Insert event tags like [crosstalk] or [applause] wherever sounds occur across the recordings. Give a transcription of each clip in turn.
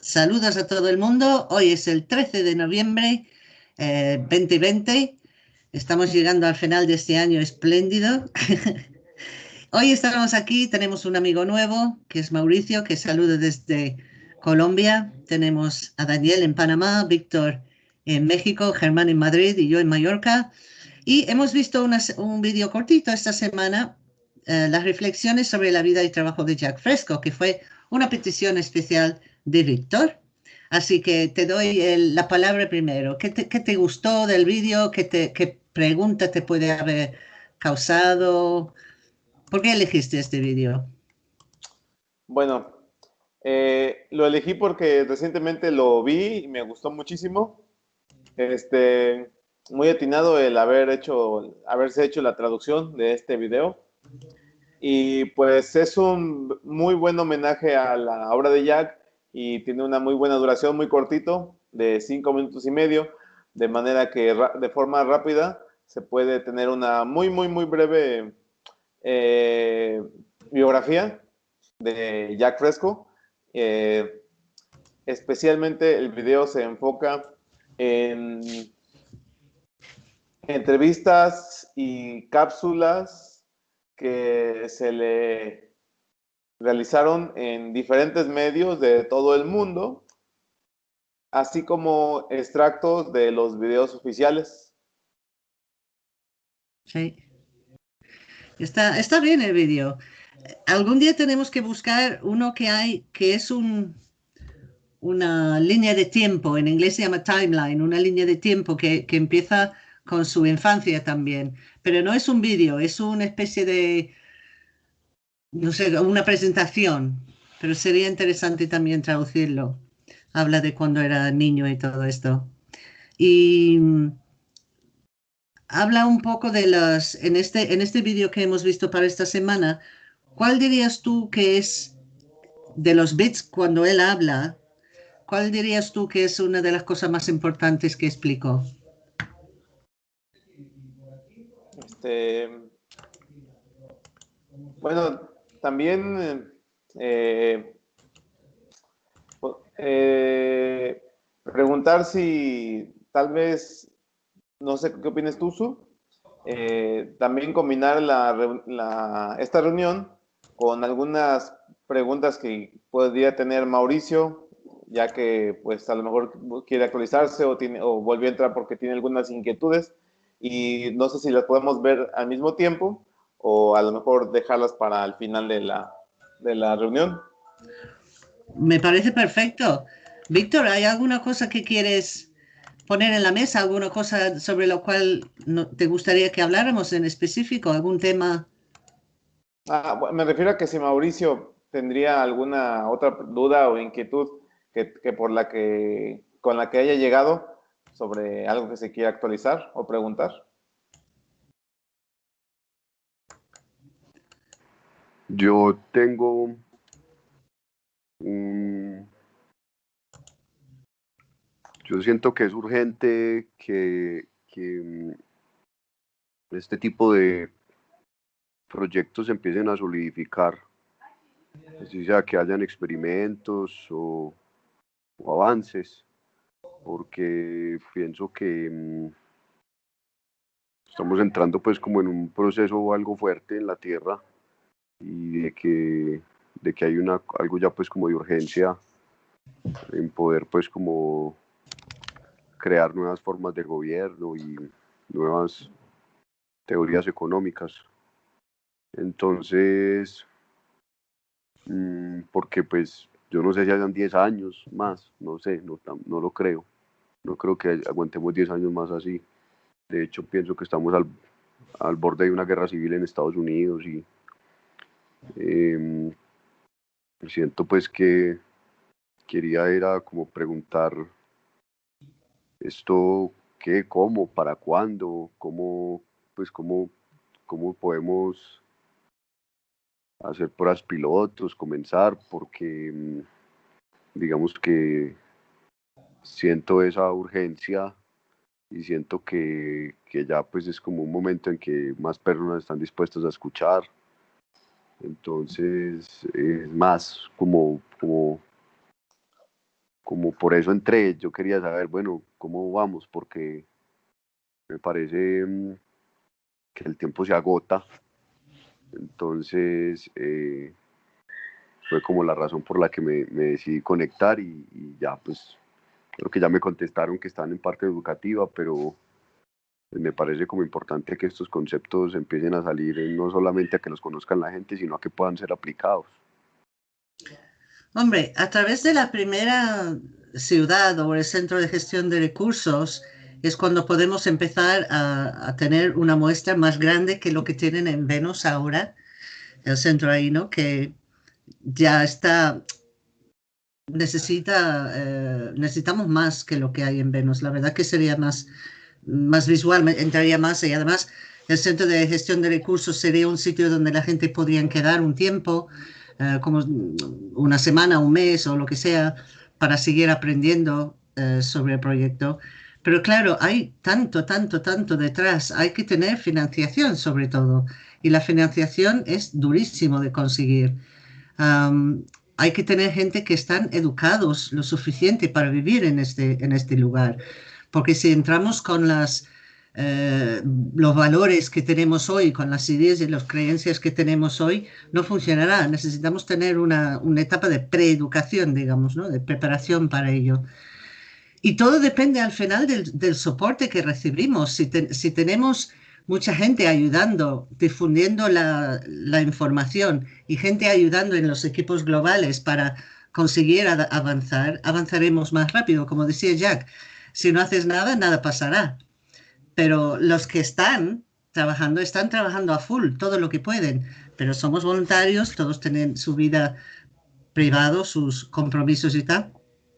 Saludos a todo el mundo. Hoy es el 13 de noviembre eh, 2020. Estamos llegando al final de este año espléndido. [laughs] Hoy estamos aquí, tenemos un amigo nuevo, que es Mauricio, que saluda desde Colombia. Tenemos a Daniel en Panamá, Víctor en México, Germán en Madrid y yo en Mallorca. Y hemos visto un vídeo cortito esta semana, eh, las reflexiones sobre la vida y trabajo de Jack Fresco, que fue una petición especial de. Así que te doy la palabra primero. ¿Qué te, gustó del vídeo? ¿Qué, ¿Qué pregunta te puede haber causado? ¿Por qué elegiste este vídeo? Bueno, eh, lo elegí porque recientemente lo vi y me gustó muchísimo. Este, muy atinado el haber hecho, haberse hecho la traducción de este video. Y pues es un muy buen homenaje a la obra de Jack y tiene una muy buena duración, muy cortito, de cinco minutos y medio, de manera que de forma rápida se puede tener una muy, muy, muy breve eh, biografía de Jack Fresco. Eh, especialmente el video se enfoca en entrevistas y cápsulas que se le realizaron en diferentes medios de todo el mundo, así como extractos de los videos oficiales. Sí. Está, está bien el vídeo. Algún día tenemos que buscar uno que hay, que es un, una línea de tiempo, en inglés se llama timeline, una línea de tiempo que, que empieza con su infancia también. Pero no es un vídeo, es una especie de, no sé, una presentación, pero sería interesante también traducirlo. Habla de cuando era niño y todo esto. Y mm, habla un poco de las, en este, en este vídeo que hemos visto para esta semana, ¿cuál dirías tú que es de los bits cuando él habla? ¿Cuál dirías tú que es una de las cosas más importantes que explicó? Este, bueno, también eh, eh, preguntar si tal vez, no sé qué opinas tú, Su, eh, también combinar la, esta reunión con algunas preguntas que podría tener Mauricio, ya que pues a lo mejor quiere actualizarse o, tiene, o volvió a entrar porque tiene algunas inquietudes y no sé si las podemos ver al mismo tiempo o a lo mejor dejarlas para el final de la, de la reunión. Me parece perfecto. Víctor, ¿hay alguna cosa que quieres poner en la mesa? ¿Alguna cosa sobre lo cual te gustaría que habláramos en específico? ¿Algún tema? Ah, me refiero a que si Mauricio tendría alguna otra duda o inquietud que, que por la que, con la que haya llegado sobre algo que se quiera actualizar o preguntar. Yo tengo un... Yo siento que es urgente que, mm, este tipo de proyectos empiecen a solidificar, así sea que hayan experimentos o, o avances, porque pienso que mm, estamos entrando pues como en un proceso algo fuerte en la Tierra y de que, de que hay una, algo ya pues como de urgencia en poder pues como crear nuevas formas de gobierno y nuevas teorías económicas. Entonces, mm, porque pues yo no sé si hayan 10 años más, no sé, no, no lo creo. No creo que aguantemos 10 años más así. De hecho, pienso que estamos al, al borde de una guerra civil en Estados Unidos y eh, siento pues que quería era como preguntar esto qué, cómo, para cuándo, cómo, pues cómo, cómo podemos hacer pruebas pilotos, comenzar, porque mm, digamos que siento esa urgencia y siento que, que, ya pues es como un momento en que más personas están dispuestas a escuchar entonces es más como, como como por eso entré, yo quería saber, bueno, cómo vamos, porque me parece mm, que el tiempo se agota, entonces eh, fue como la razón por la que me, decidí conectar y, ya pues creo que ya me contestaron que están en parte educativa, pero me parece como importante que estos conceptos empiecen a salir no solamente a que los conozcan la gente, sino a que puedan ser aplicados. Hombre, a través de la primera ciudad o el centro de gestión de recursos es cuando podemos empezar a, a tener una muestra más grande que lo que tienen en Venus ahora, el centro ahí, ¿no? Que ya está, necesita, eh, necesitamos más que lo que hay en Venus. La verdad que sería más, más visual, entraría más y además el centro de gestión de recursos sería un sitio donde la gente podría quedar un tiempo, eh, como una semana, un mes o lo que sea, para seguir aprendiendo eh, sobre el proyecto. Pero claro, hay tanto, tanto, tanto detrás. Hay que tener financiación sobre todo. Y la financiación es durísimo de conseguir hay que tener gente que están educados lo suficiente para vivir en este, en este lugar. Porque si entramos con eh, los valores que tenemos hoy, con las ideas y las creencias que tenemos hoy, no funcionará. Necesitamos tener una, etapa de preeducación, digamos, ¿no? de preparación para ello. Y todo depende al final del, soporte que recibimos. Si tenemos mucha gente ayudando, difundiendo la, información y gente ayudando en los equipos globales para conseguir avanzar, avanzaremos más rápido. Como decía Jack, si no haces nada, nada pasará. Pero los que están trabajando, están trabajando a full, todo lo que pueden. Pero somos voluntarios, todos tienen su vida privada, sus compromisos y tal,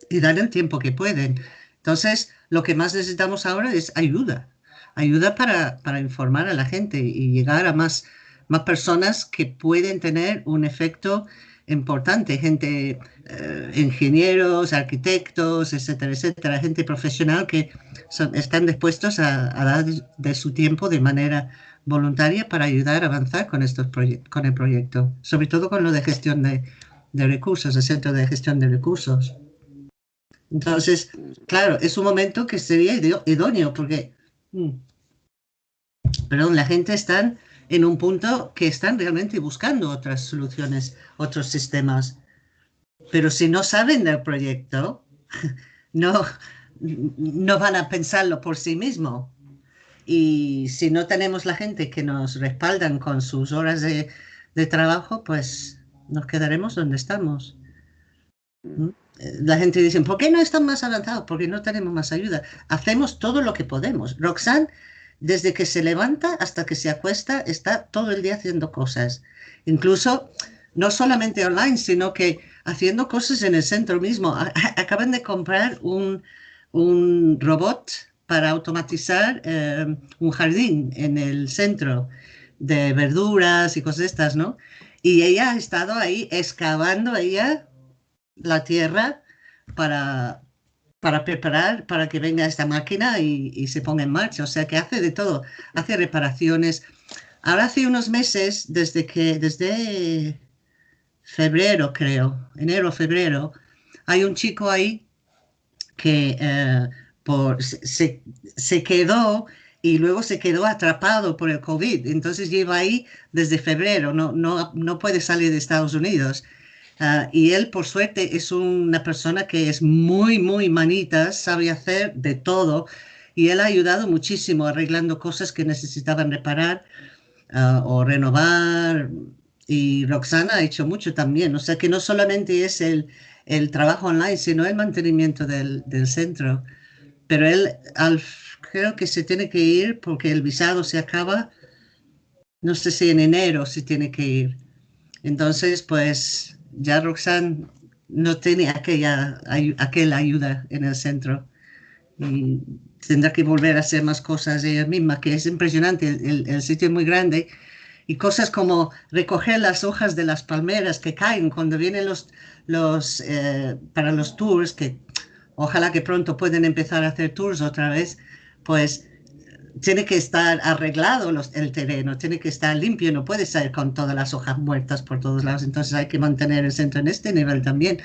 y dan el tiempo que pueden. Entonces, lo que más necesitamos ahora es ayuda ayuda para, para, informar a la gente y llegar a más, más personas que pueden tener un efecto importante, gente, eh, ingenieros, arquitectos, etcétera, etcétera, gente profesional que están dispuestos a, dar de su tiempo de manera voluntaria para ayudar a avanzar con, estos con el proyecto, sobre todo con lo de gestión de, de recursos, el centro de gestión de recursos. Entonces, claro, es un momento que sería idóneo porque Mm. Perdón, la gente está en un punto que están realmente buscando otras soluciones, otros sistemas. Pero si no saben del proyecto, [laughs] no, no van a pensarlo por sí mismo. Y si no tenemos la gente que nos respaldan con sus horas de, de trabajo, pues nos quedaremos donde estamos. ¿Mm? la gente dice, ¿por qué no están más avanzados? Porque no tenemos más ayuda. Hacemos todo lo que podemos. Roxanne, desde que se levanta hasta que se acuesta, está todo el día haciendo cosas. Incluso, no solamente online, sino que haciendo cosas en el centro mismo. Acaban de comprar un, un robot para automatizar eh, un jardín en el centro de verduras y cosas estas, ¿no? Y ella ha estado ahí excavando, ella la tierra para, para preparar para que venga esta máquina y, se ponga en marcha. O sea que hace de todo, hace reparaciones. Ahora hace unos meses, desde que, desde febrero creo, enero, febrero, hay un chico ahí que eh, por, se, se, quedó y luego se quedó atrapado por el COVID. Entonces lleva ahí desde febrero, no, no, no puede salir de Estados Unidos. Ah, y él, por suerte, es una persona que es muy, muy manita, sabe hacer de todo. Y él ha ayudado muchísimo arreglando cosas que necesitaban reparar ah, o renovar. Y Roxana ha hecho mucho también. O sea que no solamente es el, el trabajo online, sino el mantenimiento del, del centro. Pero él creo que se tiene que ir porque el visado se acaba. No sé si en enero se tiene que ir. Entonces, pues ya Roxanne no tiene aquella, aquella ayuda en el centro y tendrá que volver a hacer más cosas ella misma, que es impresionante, el, sitio es muy grande y cosas como recoger las hojas de las palmeras que caen cuando vienen los, los eh, para los tours, que ojalá que pronto pueden empezar a hacer tours otra vez, pues tiene que estar arreglado el terreno, tiene que estar limpio, no puede ser con todas las hojas muertas por todos lados, entonces hay que mantener el centro en este nivel también.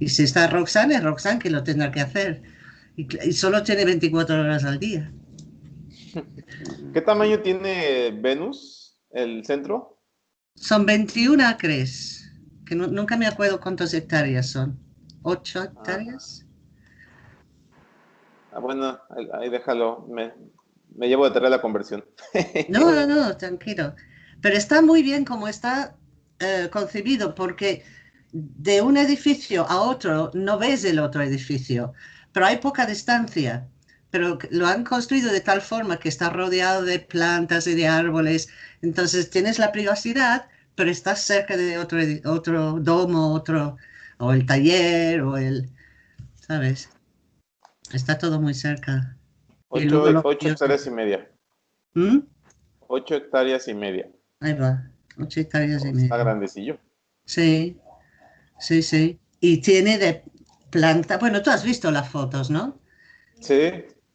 Y si está Roxanne, es Roxanne que lo tendrá que hacer. Y, y solo tiene 24 horas al día. ¿Qué tamaño tiene Venus, el centro? Son 21 acres, que no- nunca me acuerdo cuántas hectáreas son. ¿8 hectáreas? Ah, bueno, ahí, ahí déjalo. Me, me llevo de tarea la conversión. No, no, no, tranquilo. Pero está muy bien como está eh, concebido, porque de un edificio a otro no ves el otro edificio, pero hay poca distancia. Pero lo han construido de tal forma que está rodeado de plantas y de árboles. Entonces tienes la privacidad, pero estás cerca de otro, otro domo, otro, o el taller, o el, ¿sabes? Está todo muy cerca. Ocho, ocho hectáreas y media. ¿Mm? Ocho hectáreas y media. Ahí va, ocho hectáreas y media. Está grandecillo. Sí, sí, sí. Y tiene de planta, bueno, tú has visto las fotos, ¿no? Sí,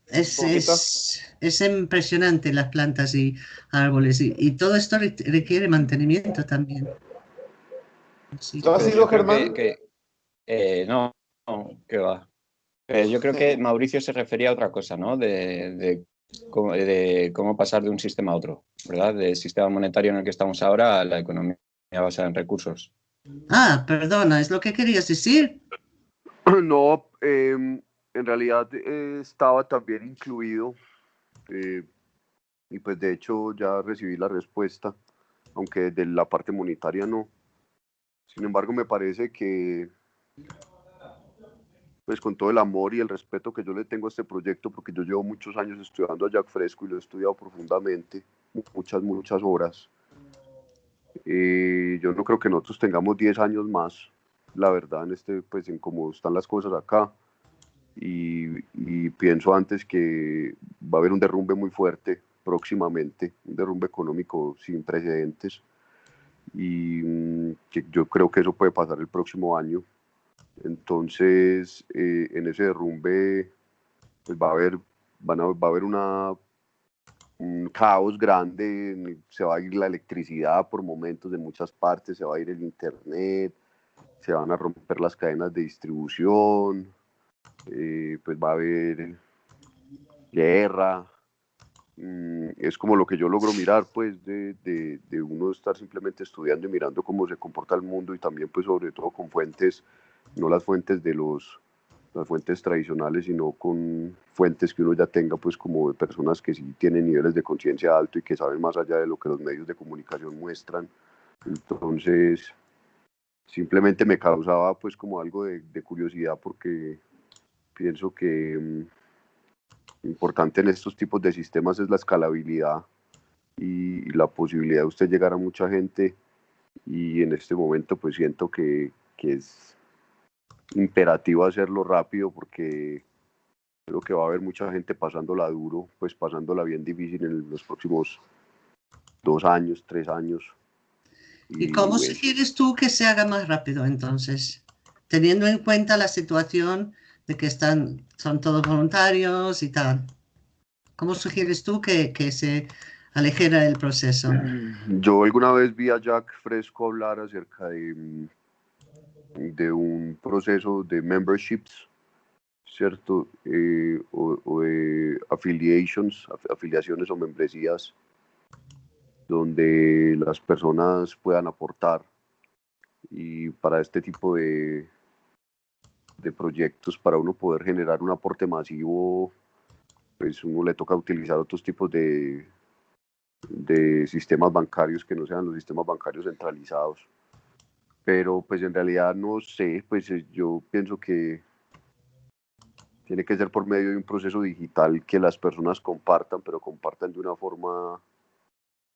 Es, es, es impresionante las plantas y árboles y, y todo esto re- requiere mantenimiento también. Así ¿Tú has ido, Germán? que- que- eh, no, no, que va. Eh, yo creo que Mauricio se refería a otra cosa, ¿no? De, de cómo, de cómo pasar de un sistema a otro, ¿verdad? Del sistema monetario en el que estamos ahora a la economía basada en recursos. Ah, perdona, ¿es lo que querías decir? [clears throat] No, em, en realidad eh, estaba también incluido eh, y pues de hecho ya recibí la respuesta, aunque de la parte monetaria no. Sin embargo, me parece que pues con todo el amor y el respeto que yo le tengo a este proyecto, porque yo llevo muchos años estudiando a Jack Fresco y lo he estudiado profundamente, muchas, muchas horas. Eh, yo no creo que nosotros tengamos 10 años más la verdad, en este, pues en cómo están las cosas acá. Y, y pienso antes que va a haber un derrumbe muy fuerte próximamente, un derrumbe económico sin precedentes. Y mm, que yo creo que eso puede pasar el próximo año. Entonces, eh, en ese derrumbe, pues va a haber, van a, va a haber una, un caos grande, se va a ir la electricidad por momentos de muchas partes, se va a ir el internet, se van a romper las cadenas de distribución, eh, pues va a haber guerra. Mm, es como lo que yo logro mirar, pues, de, de, de uno estar simplemente estudiando y mirando cómo se comporta el mundo y también, pues, sobre todo con fuentes, no las fuentes de los, las fuentes tradicionales, sino con fuentes que uno ya tenga, pues, como de personas que sí tienen niveles de conciencia alto y que saben más allá de lo que los medios de comunicación muestran. Entonces, simplemente me causaba pues como algo de, curiosidad porque pienso que mm, importante en estos tipos de sistemas es la escalabilidad y, y la posibilidad de usted llegar a mucha gente y en este momento pues siento que, que es imperativo hacerlo rápido porque creo que va a haber mucha gente pasándola duro, pues pasándola bien difícil en los próximos dos años, tres años. ¿Y cómo bueno, sugieres tú que se haga más rápido entonces? Teniendo en cuenta la situación de que están, son todos voluntarios y tal. ¿Cómo sugieres tú que, que se aligera el proceso? Yo alguna vez vi a Jack Fresco hablar acerca de, mm, de un proceso de memberships, ¿cierto? Eh, o, o de affiliations, af- afiliaciones o membresías, donde las personas puedan aportar. Y para este tipo de, de proyectos, para uno poder generar un aporte masivo, pues uno le toca utilizar otros tipos de, de sistemas bancarios que no sean los sistemas bancarios centralizados. Pero pues en realidad no sé, pues eh, yo pienso que tiene que ser por medio de un proceso digital que las personas compartan, pero compartan de una forma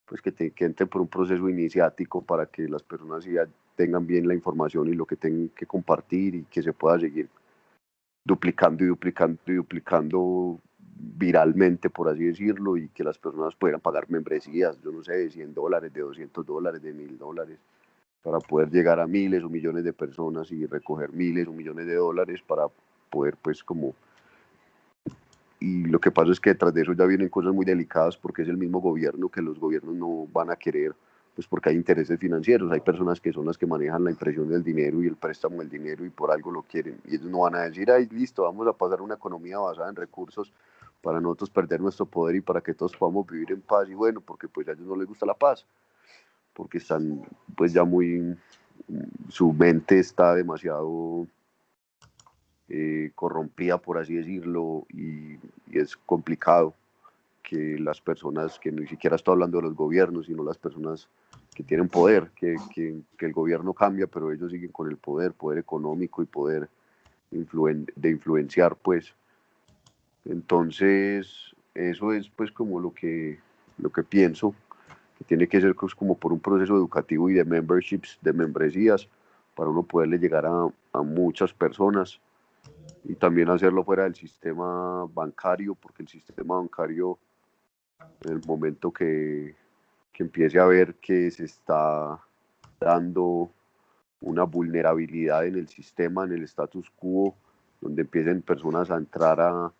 pues que, te- entren por un proceso iniciático para que las personas ya tengan bien la información y lo que tengan que compartir y que se pueda seguir duplicando y duplicando y duplicando viralmente, por así decirlo, y que las personas puedan pagar membresías, yo no sé, de 100 dólares, de 200 dólares, de 1000 dólares, para poder llegar a miles o millones de personas y recoger miles o millones de dólares para poder, pues, como... Y lo que pasa es que detrás de eso ya vienen cosas muy delicadas porque es el mismo gobierno que los gobiernos no van a querer pues porque hay intereses financieros, hay personas que son las que manejan la impresión del dinero y el préstamo del dinero y por algo lo quieren. Y ellos no van a decir, ay, listo, vamos a pasar una economía basada en recursos para nosotros perder nuestro poder y para que todos podamos vivir en paz y bueno, porque pues a ellos no les gusta la paz, porque están pues ya muy, su mente está demasiado eh, corrompida, por así decirlo, y, es complicado que las personas, que ni siquiera estoy hablando de los gobiernos, sino las personas que tienen poder, que, que, el gobierno cambia, pero ellos siguen con el poder, poder económico y poder de influenciar, pues. Entonces, eso es pues como lo que, lo que pienso, que tiene que ser pues, como por un proceso educativo y de memberships, de membresías, para uno poderle llegar a, a muchas personas y también hacerlo fuera del sistema bancario, porque el sistema bancario, en el momento que, que empiece a ver que se está dando una vulnerabilidad en el sistema, en el status quo, donde empiecen personas a entrar a,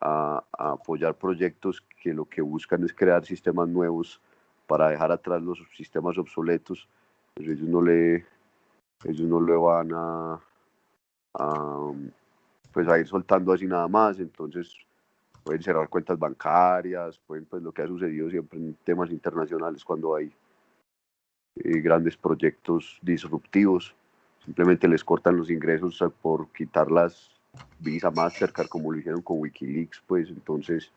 a, apoyar proyectos que lo que buscan es crear sistemas nuevos para dejar atrás los sistemas obsoletos, pues ellos no le, ellos no le van a, a pues a ir soltando así nada más, entonces pueden cerrar cuentas bancarias, pueden pues lo que ha sucedido siempre en temas internacionales cuando hay eh, grandes proyectos disruptivos, simplemente les cortan los ingresos por quitar las Visa Mastercard como lo hicieron con Wikileaks, pues entonces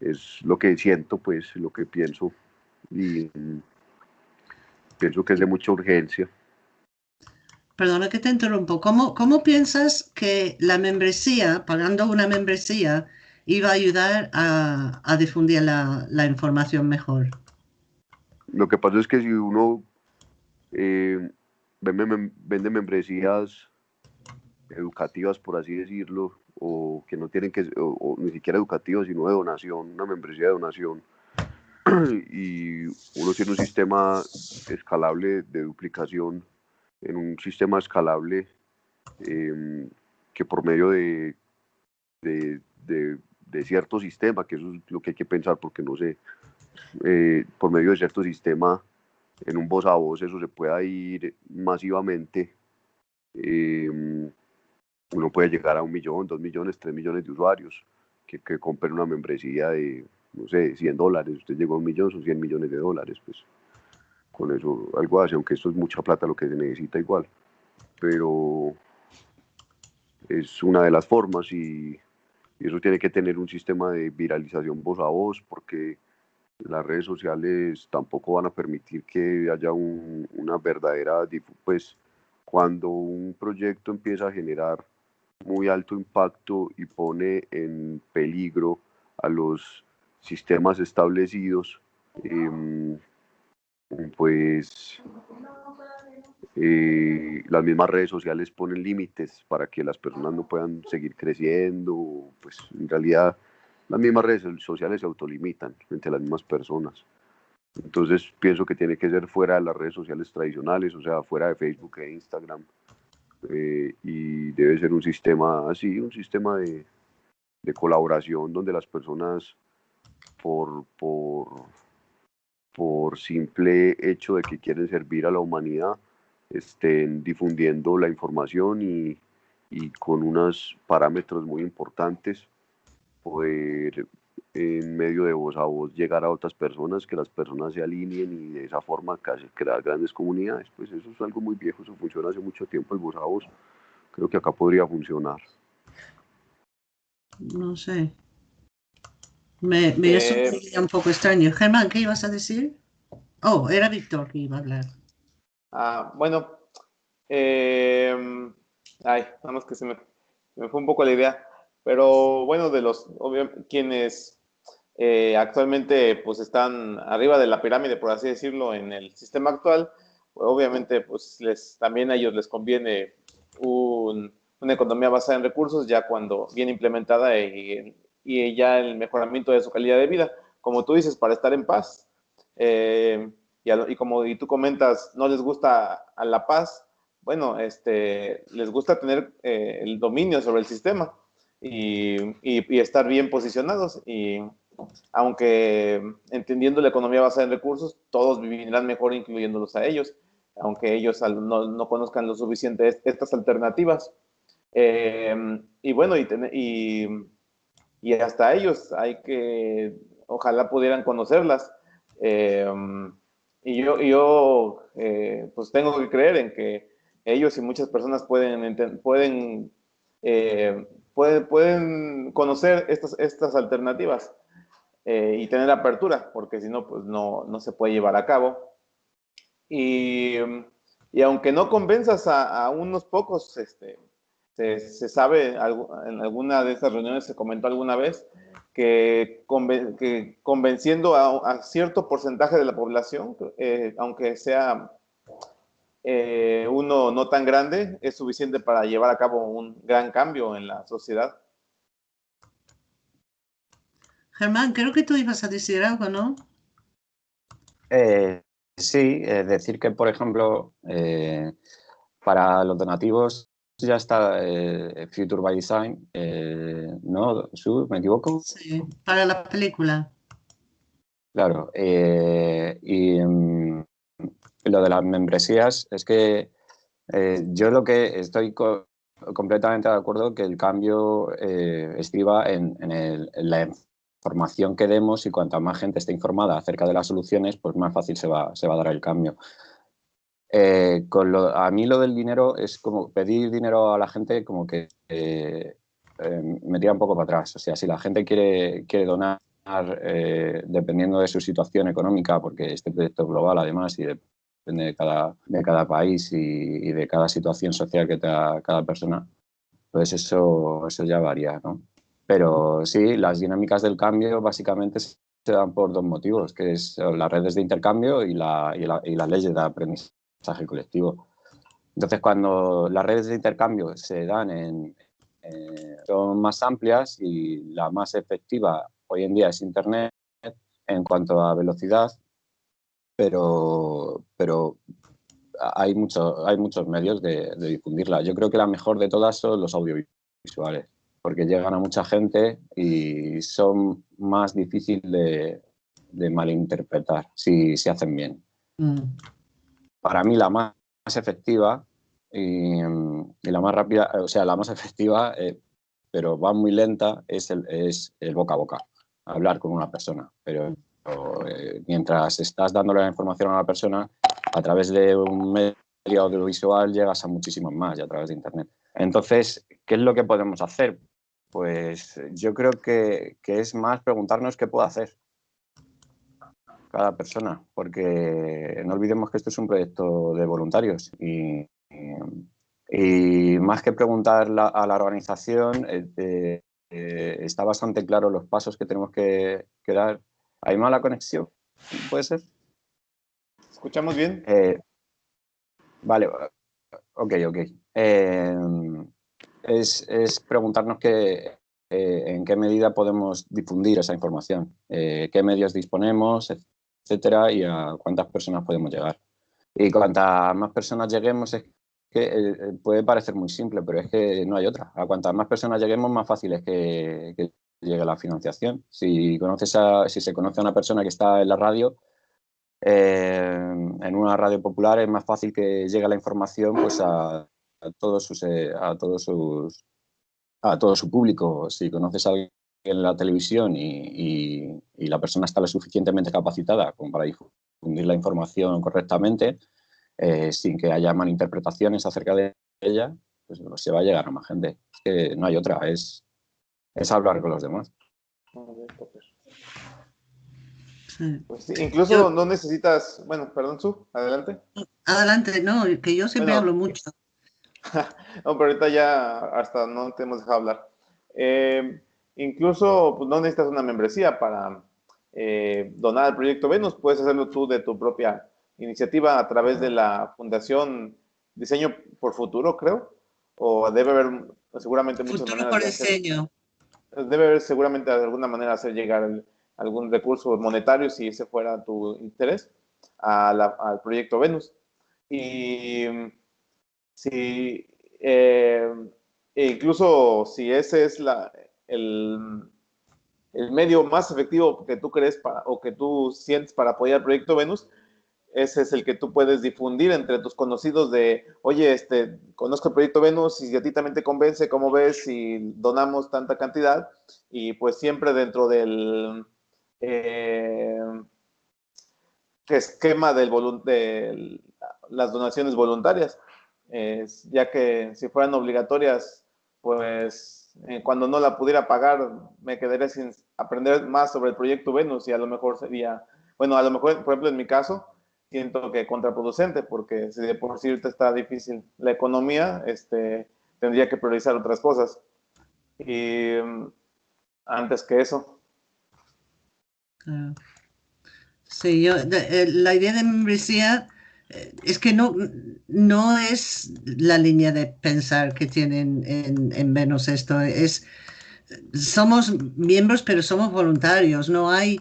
es lo que siento, pues lo que pienso y mm, pienso que es de mucha urgencia perdona que te interrumpo, ¿cómo, cómo piensas que la membresía, pagando una membresía, iba a ayudar a, difundir la, información mejor? Lo que pasa es que si uno eh, vende, membresías educativas, por así decirlo, o que no tienen que, o, ni siquiera educativas, sino de donación, una membresía de donación, [clears throat] y uno tiene un sistema escalable de duplicación en un sistema escalable em, que por medio de, de, de, cierto sistema, que eso es lo que hay que pensar porque no sé, eh, por medio de cierto sistema en un voz a voz eso se pueda ir masivamente, em, uno puede llegar a un millón, dos millones, tres millones de usuarios que, que compren una membresía de, no sé, 100 dólares, usted llegó a un millón, son 100 millones de dólares, pues con eso algo hace, aunque esto es mucha plata lo que se necesita igual, pero es una de las formas y, eso tiene que tener un sistema de viralización voz a voz porque las redes sociales tampoco van a permitir que haya una verdadera, pues cuando un proyecto empieza a generar muy alto impacto y pone en peligro a los sistemas establecidos, eh, pues eh, las mismas redes sociales ponen límites para que las personas no puedan seguir creciendo, pues en realidad las mismas redes sociales se autolimitan entre las mismas personas. Entonces pienso que tiene que ser fuera de las redes sociales tradicionales, o sea, fuera de Facebook e Instagram. Eh, y debe ser un sistema así, un sistema de, de colaboración donde las personas por, por por simple hecho de que quieren servir a la humanidad, estén difundiendo la información y, con unos parámetros muy importantes poder en medio de voz a voz llegar a otras personas, que las personas se alineen y de esa forma casi crear grandes comunidades. Pues eso es algo muy viejo, eso funciona hace mucho tiempo el voz a voz. Creo que acá podría funcionar. No sé. Me, me eh, un poco extraño. Germán, ¿qué ibas a decir? Oh, era Víctor que iba a hablar. Ah, bueno. Eh, ay, nada más que se me, me, fue un poco la idea. Pero bueno, de los quienes eh, actualmente pues están arriba de la pirámide, por así decirlo, en el sistema actual, obviamente pues les, también a ellos les conviene una economía basada en recursos ya cuando bien implementada y y ya el mejoramiento de su calidad de vida. Como tú dices, para estar en paz. Eh, y, como y tú comentas, no les gusta a la paz, bueno, este, les gusta tener eh, el dominio sobre el sistema y, y, estar bien posicionados. Y aunque entendiendo la economía basada en recursos, todos vivirán mejor incluyéndolos a ellos, aunque ellos no, conozcan lo suficiente estas alternativas. Eh, y bueno, y, hasta ellos hay que, ojalá pudieran conocerlas. Eh, y yo, yo eh, pues tengo que creer en que ellos y muchas personas pueden, pueden, pueden, pueden conocer estas, estas alternativas. Eh, y tener apertura, porque si no, pues no, no, se puede llevar a cabo. Y, y aunque no convenzas a, a unos pocos, este, se, se, sabe, en alguna de estas reuniones se comentó alguna vez, que, que convenciendo a, a, cierto porcentaje de la población, eh, aunque sea eh, uno no tan grande, es suficiente para llevar a cabo un gran cambio en la sociedad. Germán, creo que tú ibas a decir algo, ¿no? Eh, sí, es decir que, por ejemplo, eh, para los donativos ya está eh, Future by Design, ¿no? ¿Me equivoco? Sí, para la película. Claro, y mm, lo de las membresías es que yo lo que estoy completamente de acuerdo que el cambio estriba en, el, en la información que demos y cuanta más gente esté informada acerca de las soluciones, pues más fácil se va, se va a dar el cambio. Eh, a mí lo del dinero es como pedir dinero a la gente como que eh, eh, me tira un poco para atrás. O sea, si la gente quiere, quiere donar dependiendo de su situación económica, porque este proyecto es global además y depende de cada, de cada país y, de cada situación social que tenga cada persona, pues eso, eso ya varía, ¿no? Pero sí, las dinámicas del cambio básicamente se dan por dos motivos, que es las redes de intercambio y, la, y, la, y las leyes de aprendizaje colectivo. Entonces, cuando las redes de intercambio se dan en, son más amplias y la más efectiva hoy en día es Internet en cuanto a velocidad, pero, pero hay, mucho, hay muchos medios de, de difundirla. Yo creo que la mejor de todas son los audiovisuales porque llegan a mucha gente y son más difíciles de, malinterpretar si se hacen bien. Mm. Para mí la más, efectiva y, la más rápida, o sea, la más efectiva, eh, pero va muy lenta, es el, es el boca a boca, hablar con una persona. Pero eh, mientras estás dándole la información a una persona, a través de un medio audiovisual llegas a muchísimos más y a través de Internet. Entonces, ¿qué es lo que podemos hacer? Pues yo creo que, es más preguntarnos qué puedo hacer cada persona, porque no olvidemos que esto es un proyecto de voluntarios y, más que preguntar a la organización, eh, eh, está bastante claro los pasos que tenemos que, dar. ¿Hay mala conexión? ¿Puede ser? ¿Escuchamos bien? Eh, vale, ok, ok es, preguntarnos qué, eh, en qué medida podemos difundir esa información, eh, qué medios disponemos, etcétera, y a cuántas personas podemos llegar. Y cuantas más personas lleguemos, es que eh, puede parecer muy simple, pero es que no hay otra. A cuantas más personas lleguemos, más fácil es que, llegue la financiación. Si, conoces si se conoce a una persona que está en la radio, en una radio popular es más fácil que llegue la información pues, a a todos sus, eh, a todos sus, a todo su público. Si conoces a alguien en la televisión y, la persona está lo suficientemente capacitada como para difundir la información correctamente, eh, sin que haya malinterpretaciones acerca de ella, pues se va a llegar a más gente. que no hay otra, es, es hablar con los demás. Pues incluso no necesitas, bueno, perdón, Su, adelante. Adelante, no, que yo siempre hablo mucho. [laughs] no, pero ahorita ya hasta no te hemos dejado hablar. Eh, incluso pues, no necesitas una membresía para eh, donar al proyecto Venus, puedes hacerlo tú de tu propia iniciativa a través de la Fundación Diseño por Futuro, creo, o debe haber seguramente muchas Futuro por diseño. debe haber seguramente de alguna manera hacer llegar algún recurso monetario, si ese fuera tu interés, al proyecto Venus. Y Sí, eh, e incluso si ese es la, el, el medio más efectivo que tú crees para, o que tú sientes para apoyar el proyecto Venus, ese es el que tú puedes difundir entre tus conocidos de, oye, este, conozco el proyecto Venus y a ti también te convence, ¿cómo ves si donamos tanta cantidad? Y pues siempre dentro del eh, esquema del de las donaciones voluntarias, ya que si fueran obligatorias, pues eh, cuando no la pudiera pagar, me quedaría sin aprender más sobre el proyecto Venus y a lo mejor sería, bueno, a lo mejor, por ejemplo, en mi caso, siento que contraproducente, porque si de por sí está difícil la economía, este, tendría que priorizar otras cosas. Y mm, antes que eso. Sí, yo, eh, la idea de membresía es que no, no es la línea de pensar que tienen en, en menos esto. Es, somos miembros, pero somos voluntarios. No hay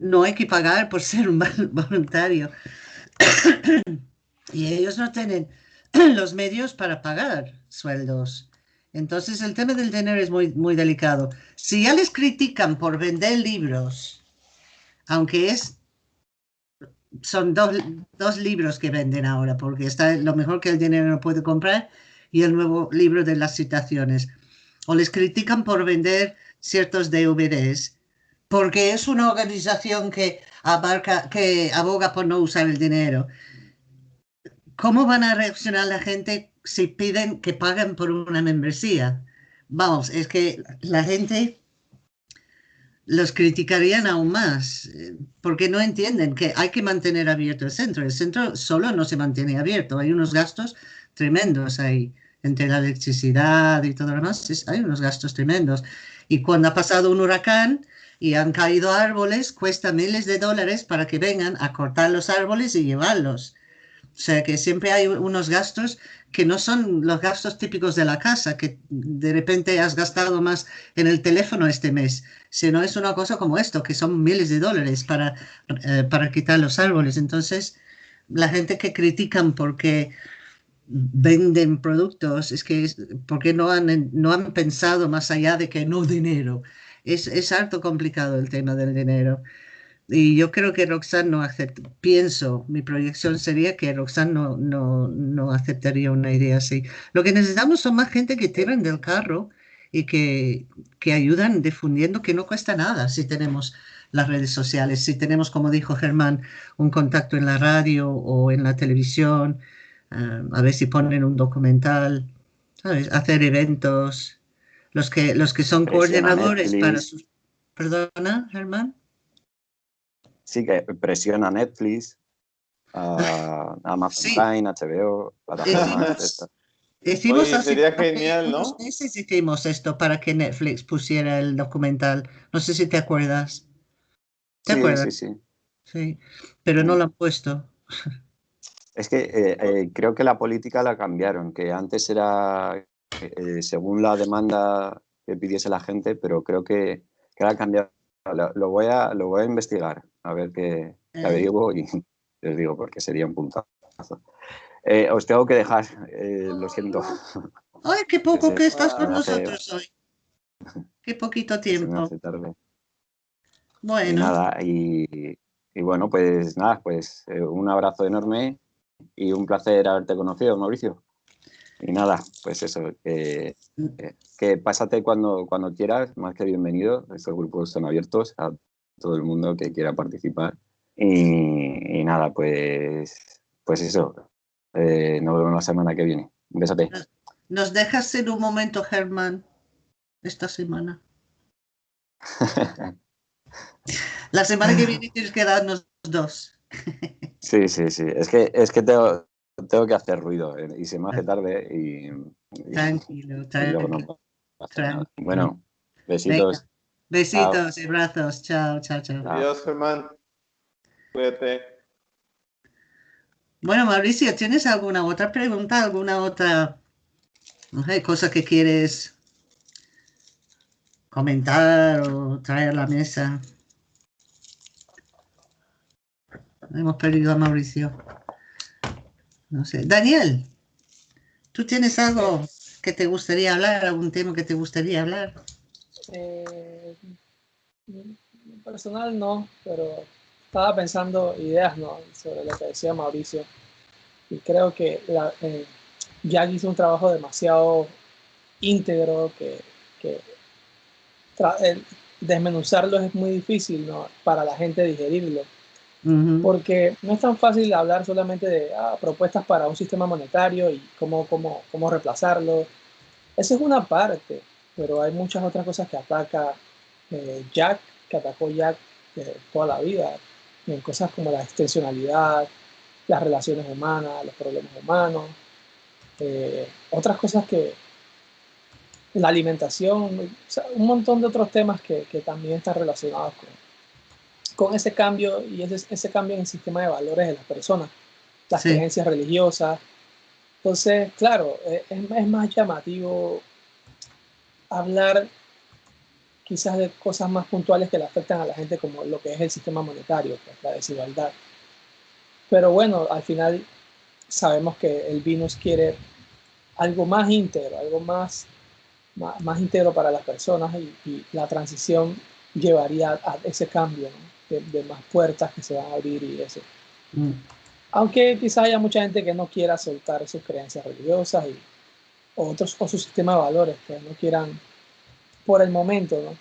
no hay que pagar por ser un voluntario. y ellos no tienen los medios para pagar sueldos. Entonces el tema del dinero es muy, muy delicado. Si ya les critican por vender libros, aunque es son dos, dos, libros que venden ahora, porque está lo mejor que el dinero no puede comprar y el nuevo libro de las citaciones. O les critican por vender ciertos DVDs porque es una organización que abarca, que aboga por no usar el dinero. ¿Cómo van a reaccionar la gente si piden que paguen por una membresía? Vamos, es que la gente los criticarían aún más, porque no entienden que hay que mantener abierto el centro. El centro solo no se mantiene abierto, hay unos gastos tremendos ahí, entre la electricidad y todo lo demás, hay unos gastos tremendos. Y cuando ha pasado un huracán, y han caído árboles, cuesta miles de dólares para que vengan a cortar los árboles y llevarlos. O sea que siempre hay unos gastos que no son los gastos típicos de la casa, que de repente has gastado más en el teléfono este mes, sino es una cosa como esto, que son miles de dólares para, eh, para quitar los árboles. Entonces, la gente que critican porque venden productos, es que porque no han, no han pensado más allá de que no dinero es, es harto complicado el tema del dinero. Y yo creo que Roxanne no acepta, pienso, mi proyección sería que Roxanne no, no, no aceptaría una idea así. Lo que necesitamos son más gente que tiren del carro y que, que ayudan difundiendo que no cuesta nada si tenemos las redes sociales, si tenemos, como dijo Germán, un contacto en la radio o en la televisión, ah, a ver si ponen un documental, hacer eventos, los que, los que son coordinadores para sus... Perdona, Germán. Sí, que presiona Netflix, uh, [laughs] Amazon Prime, HBO, plataformas. Hicimos Oye, sería genial, ¿no? hicimos esto para que Netflix pusiera el documental. No sé si te acuerdas. ¿Te sí, acuerdas? Sí, sí. Sí, pero no lo han puesto. Es que eh, eh, creo que la política la cambiaron, que antes era eh, según la demanda que pidiese la gente, pero creo que, que ha cambiado. Lo, voy a, lo voy a investigar, a ver qué, qué averiguo y [laughs] les digo, porque sería un puntazo. Eh, os tengo que dejar, eh, lo siento. [laughs] Ay, qué poco que estás con nosotros hoy. Qué poquito [laughs] tiempo. Tarde. Bueno. Y nada, y, y, bueno, pues nada, pues un abrazo enorme y un placer haberte conocido, Mauricio. Y nada, pues eso, que, que pásate cuando, cuando quieras, más que bienvenido. Estos grupos son abiertos a todo el mundo que quiera participar. Y, y nada, pues, pues eso, eh, nos vemos la semana que viene. Un besote. ¿Nos dejas en un momento, Germán, esta semana? [laughs] la semana que viene [laughs] tienes que darnos dos. sí, sí, sí. Es que, es que tengo, tengo que hacer ruido eh, y se me hace tarde y... tranquilo, tranquilo. bueno, besitos. Besitos y abrazos. Chao, chao, chao. Adiós, Germán. Cuídate. Bueno, Mauricio, ¿tienes alguna otra pregunta, alguna otra no sé, cosa que quieres comentar o traer a la mesa? Hemos perdido a Mauricio. No sé. Daniel, ¿tú tienes algo que te gustaría hablar, algún tema que te gustaría hablar? Eh, Personal no, pero estaba pensando ideas ¿no? sobre lo que decía Mauricio. Y creo que la, eh, Jack hizo un trabajo demasiado íntegro que, que desmenuzarlo es muy difícil ¿no? para la gente digerirlo. Porque no es tan fácil hablar solamente de ah, propuestas para un sistema monetario y cómo, cómo, cómo reemplazarlo. Esa es una parte, pero hay muchas otras cosas que ataca eh, Jack, que atacó Jack eh, toda la vida, en cosas como la extensionalidad, las relaciones humanas, los problemas humanos, eh, otras cosas que la alimentación, un montón de otros temas que, que también están relacionados con, con ese cambio y ese, ese, cambio en el sistema de valores de las personas, las creencias religiosas. Entonces, claro, es, es, más llamativo hablar quizás de cosas más puntuales que le afectan a la gente, como lo que es el sistema monetario, pues, la desigualdad. Pero bueno, al final sabemos que el Venus quiere algo más íntegro, algo más, más, íntegro para las personas y, la transición llevaría a ese cambio de, más puertas que se van a abrir y eso. Mm. Aunque quizás haya mucha gente que no quiera soltar sus creencias religiosas y otros o su sistema de valores que no quieran por el momento, ¿no?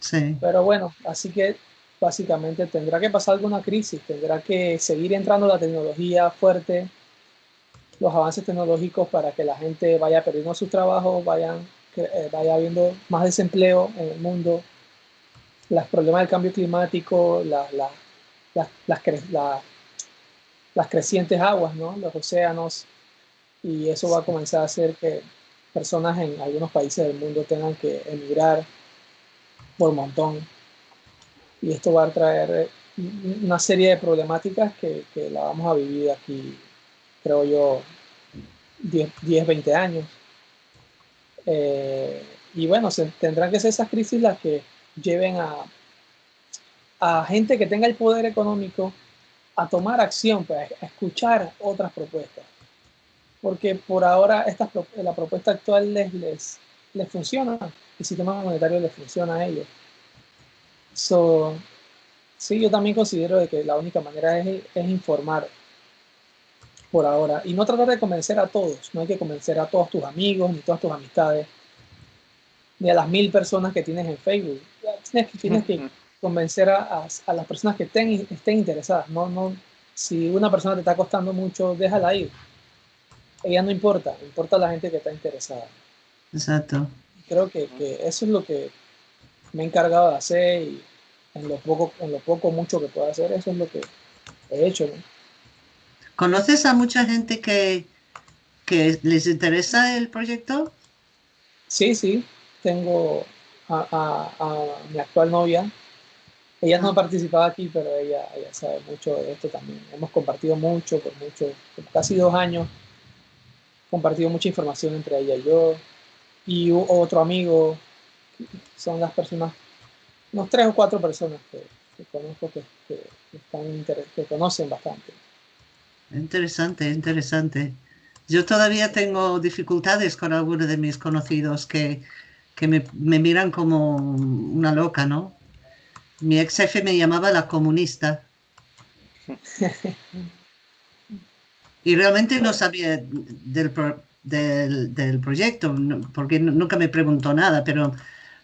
Sí. Pero bueno, así que básicamente tendrá que pasar alguna crisis, tendrá que seguir entrando la tecnología fuerte, los avances tecnológicos para que la gente vaya perdiendo sus trabajos, vayan, eh, vaya habiendo más desempleo en el mundo, los problemas del cambio climático, las, las crecientes aguas, ¿no? los océanos, y eso va a comenzar a hacer que personas en algunos países del mundo tengan que emigrar por montón y esto va a traer una serie de problemáticas que, que la vamos a vivir aquí, creo yo, 10, 20 años. Eh, y bueno, se, tendrán que ser esas crisis las que lleven a, a gente que tenga el poder económico a tomar acción, pues, a escuchar otras propuestas. Porque por ahora esta, la propuesta actual les, les, les funciona, el sistema monetario les funciona a ellos. So, sí, yo también considero de que la única manera es, es, informar por ahora y no tratar de convencer a todos. No hay que convencer a todos tus amigos ni todas tus amistades ni a las mil personas que tienes en Facebook. Tienes, tienes que convencer a, a, las personas que estén, estén interesadas. No, no, si una persona te está costando mucho, déjala ir. Ella no importa, importa la gente que está interesada. Exacto. Creo que, que eso es lo que me he encargado de hacer y en lo poco, en lo poco mucho que pueda hacer, eso es lo que he hecho. ¿Conoces a mucha gente que, que les interesa el proyecto? Sí, sí. Tengo a, a, mi actual novia. Ella no ha ah. participado aquí, pero ella, ella sabe mucho de esto también. Hemos compartido mucho, por mucho, por casi dos años, compartido mucha información entre ella y yo. Y otro amigo, son las personas unos tres o cuatro personas que, conozco que, están que conocen bastante. Interesante, interesante. Yo todavía tengo dificultades con algunos de mis conocidos que, que me, me, miran como una loca, ¿no? Mi ex jefe me llamaba la comunista. [laughs] y realmente no sabía del, del, del proyecto, porque nunca me preguntó nada, pero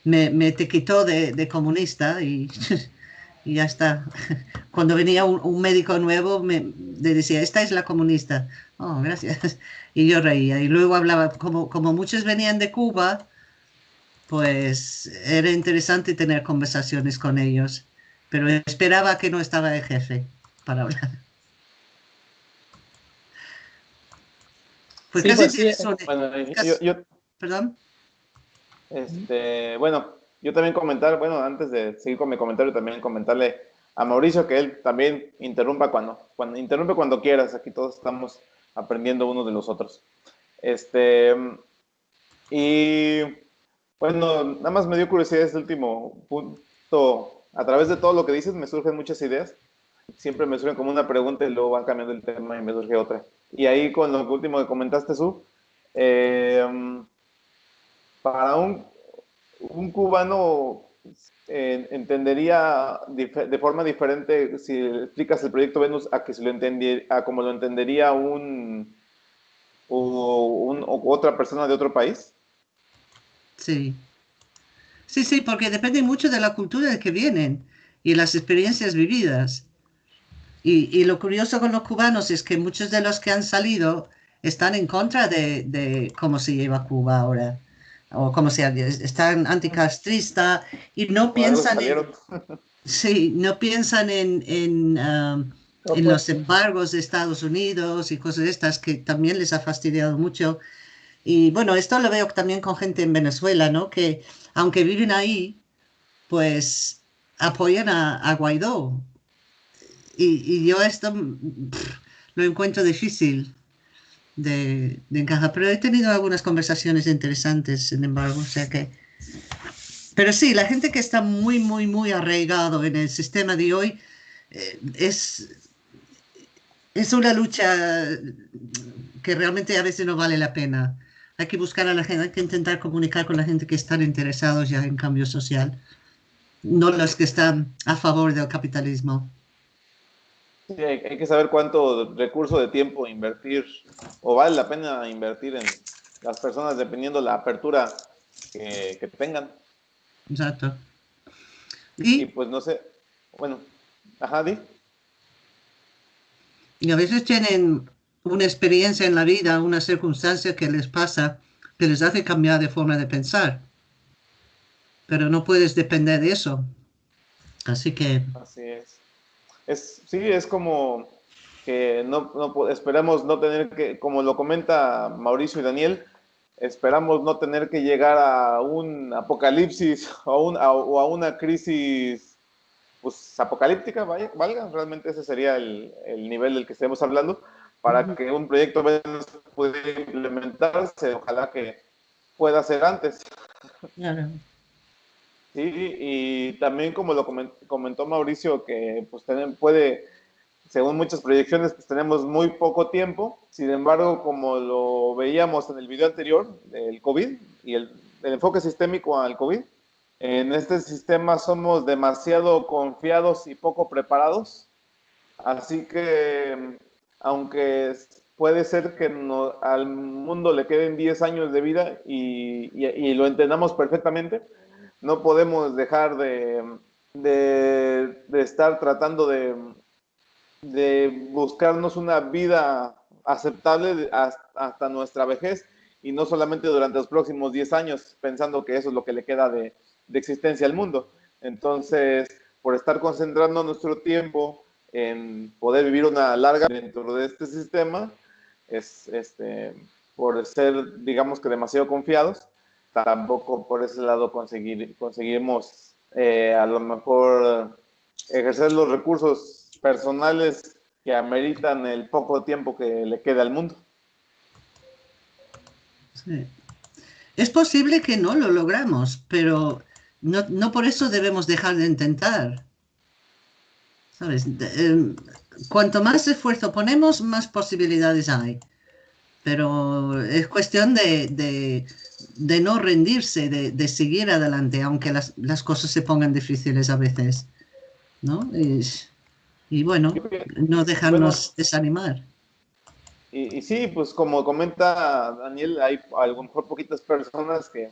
me, me etiquetó de, comunista y, [laughs] y, ya está. [laughs] Cuando venía un, médico nuevo me le decía, esta es la comunista. Oh, gracias. [laughs] Y yo reía. Y luego hablaba, como, como muchos venían de Cuba, pues era interesante tener conversaciones con ellos. Pero esperaba que no estaba el jefe para hablar. Pues casi pues bueno, yo, Perdón. Este, bueno, yo también comentar, bueno, antes de seguir con mi comentario, también comentarle a Mauricio que él también interrumpa cuando, cuando interrumpe cuando quieras. Aquí todos estamos aprendiendo unos de los otros. Este, y bueno, nada más me dio curiosidad este último punto. A través de todo lo que dices me surgen muchas ideas. Siempre me surgen como una pregunta y luego van cambiando el tema y me surge otra. Y ahí con lo último que comentaste, Su, eh, para un, un cubano entendería de forma diferente si explicas el proyecto Venus a que si lo entendiera, a como lo entendería un, un, otra persona de otro país. Sí. Sí, sí, porque depende mucho de la cultura de que vienen y las experiencias vividas. Y, y, lo curioso con los cubanos es que muchos de los que han salido están en contra de, de cómo se lleva Cuba ahora o como sea, están anticastrista y no piensan en, sí, no piensan en, en, um, en, los embargos de Estados Unidos y cosas de estas que también les ha fastidiado mucho. Y bueno, esto lo veo también con gente en Venezuela, ¿no? Que aunque viven ahí, pues apoyan a, Guaidó. Y, yo esto lo encuentro difícil de, encajar. Pero he tenido algunas conversaciones interesantes, sin embargo, o sea que... Pero sí, la gente que está muy, muy, muy arraigado en el sistema de hoy eh, es, es una lucha que realmente a veces no vale la pena. Hay que buscar a la gente, hay que intentar comunicar con la gente que están interesados ya en cambio social, no los que están a favor del capitalismo. Sí, hay, que saber cuánto recurso de tiempo invertir o vale la pena invertir en las personas dependiendo la apertura que, tengan. Exacto. ¿Y? pues no sé, bueno, ajá, di. Y a veces tienen una experiencia en la vida, una circunstancia que les pasa, que les hace cambiar de forma de pensar. Pero no puedes depender de eso. Así que... Así es es, sí, es como que no, no, esperamos no tener que, como lo comenta Mauricio y Daniel, esperamos no tener que llegar a un apocalipsis [laughs] o a, o a una crisis pues, apocalíptica, vaya, valga, realmente ese sería el, el, nivel del que estemos hablando, para que un proyecto pueda implementarse, ojalá que pueda ser antes. Claro. Sí, y también como lo comentó Mauricio, que pues puede, según muchas proyecciones, pues tenemos muy poco tiempo. Sin embargo, como lo veíamos en el video anterior, del COVID y el, enfoque sistémico al COVID, en este sistema somos demasiado confiados y poco preparados. Así que, aunque puede ser que al mundo le queden 10 años de vida y, y lo entendamos perfectamente, no podemos dejar de, de, estar tratando de, de, buscarnos una vida aceptable hasta, nuestra vejez y no solamente durante los próximos 10 años pensando que eso es lo que le queda de, de existencia al mundo. Entonces, por estar concentrando nuestro tiempo en poder vivir una larga dentro de este sistema, es este, por ser, digamos que demasiado confiados, tampoco por ese lado conseguir, conseguimos eh, a lo mejor ejercer los recursos personales que ameritan el poco tiempo que le queda al mundo. Es posible que no lo logramos, pero no, no por eso debemos dejar de intentar. ¿Sabes? Em, cuanto más esfuerzo ponemos, más posibilidades hay. Pero es cuestión de, de de no rendirse, de, seguir adelante, aunque las, cosas se pongan difíciles a veces, ¿no? Y, bueno, no dejarnos desanimar. Y, sí, pues como comenta Daniel, hay a lo mejor poquitas personas que,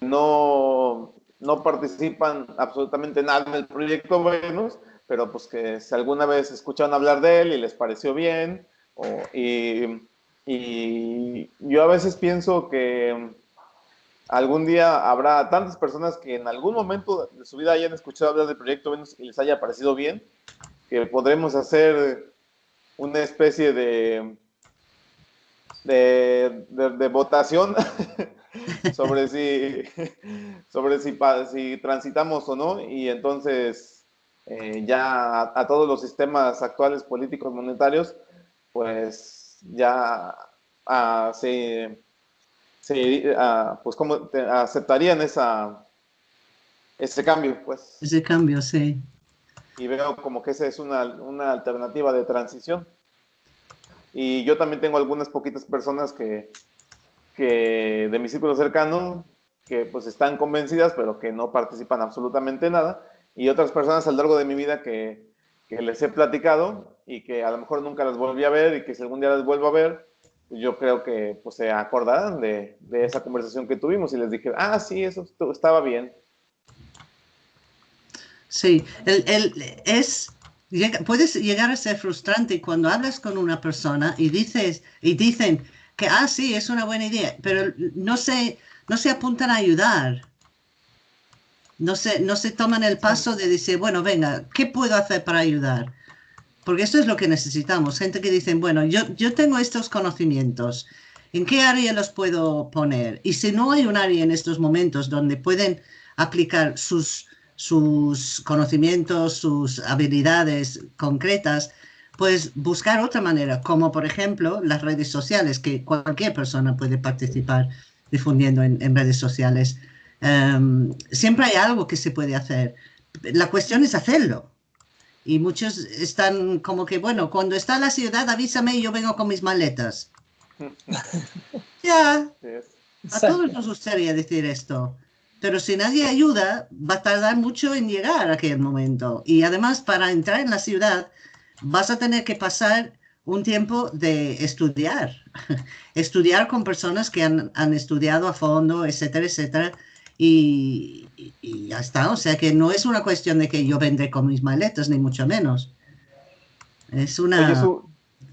no, no participan absolutamente nada en el proyecto Venus, pero pues que si alguna vez escucharon hablar de él y les pareció bien, y, y yo a veces pienso que algún día habrá tantas personas que en algún momento de su vida hayan escuchado hablar del proyecto Venus y les haya parecido bien, que podremos hacer una especie de, de, votación [laughs] sobre si [laughs] sobre si, si transitamos o no. Y entonces eh, ya a, todos los sistemas actuales políticos monetarios pues ya uh, se sí, uh, pues cómo aceptarían esa, ese cambio, pues. Ese cambio, sí. Y veo como que esa es una, una alternativa de transición. Y yo también tengo algunas poquitas personas que, que de mi círculo cercano que pues están convencidas, pero que no participan absolutamente nada, y otras personas a lo largo de mi vida que, que les he platicado y que a lo mejor nunca las volví a ver y que si algún día las vuelvo a ver, yo creo que pues, se acordarán de, de, esa conversación que tuvimos y les dije, ah, sí, eso estaba bien. Sí, el, el, es, puedes llegar a ser frustrante cuando hablas con una persona y dices y dicen que, ah, sí, es una buena idea, pero no se, no se apuntan a ayudar. No se, no se toman el paso de decir, bueno, venga, ¿qué puedo hacer para ayudar? Porque esto es lo que necesitamos. Gente que dice, bueno, yo, yo tengo estos conocimientos. ¿En qué área los puedo poner? Y si no hay un área en estos momentos donde pueden aplicar sus, sus conocimientos, sus habilidades concretas, pues buscar otra manera, como por ejemplo las redes sociales, que cualquier persona puede participar difundiendo en, en redes sociales. Em, siempre hay algo que se puede hacer. La cuestión es hacerlo. Y muchos están como que, bueno, cuando está la ciudad, avísame y yo vengo con mis maletas. [laughs] ya. A todos nos gustaría decir esto. Pero si nadie ayuda, va a tardar mucho en llegar a aquel momento. Y además, para entrar en la ciudad, vas a tener que pasar un tiempo de estudiar. [laughs] estudiar con personas que han, han estudiado a fondo, etcétera, etcétera y, ya está. O sea que no es una cuestión de que yo vendré con mis maletas, ni mucho menos. Es una...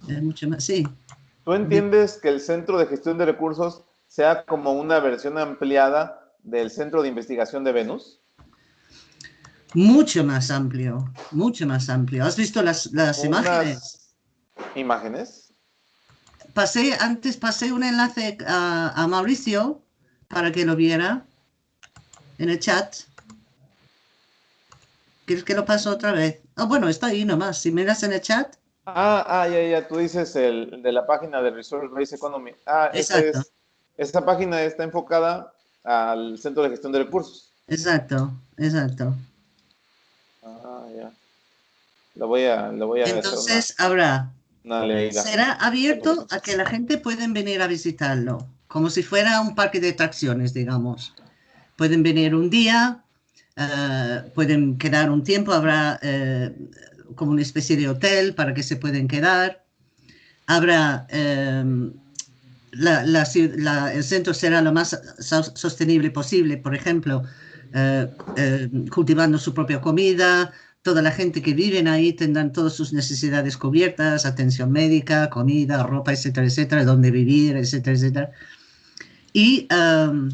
es mucho más, sí. ¿Tú entiendes que el Centro de Gestión de Recursos sea como una versión ampliada del Centro de Investigación de Venus? Mucho más amplio, mucho más amplio. ¿Has visto las, las imágenes? ¿Imágenes? Pasé, antes pasé un enlace a, a Mauricio para que lo viera en el chat. ¿Quieres que lo paso otra vez? Ah, bueno, está ahí nomás. Si miras en el chat. Ah, ah, ya, ya. Tú dices el de la página de Resource Base Economy. Ah, Exacto. Es, esta página está enfocada al Centro de Gestión de Recursos. Exacto, exacto. Ah, ya. Lo voy a, lo voy a Entonces habrá. será abierto a que la gente pueden venir a visitarlo, como si fuera un parque de atracciones, digamos. Pueden venir un día, eh, pueden quedar un tiempo, habrá eh, como una especie de hotel para que se pueden quedar. Habrá, em, el centro será lo más sostenible posible, por ejemplo, eh, cultivando su propia comida, toda la gente que vive ahí tendrán todas sus necesidades cubiertas, atención médica, comida, ropa, etcétera, etcétera, donde vivir, etcétera, etcétera. Y em,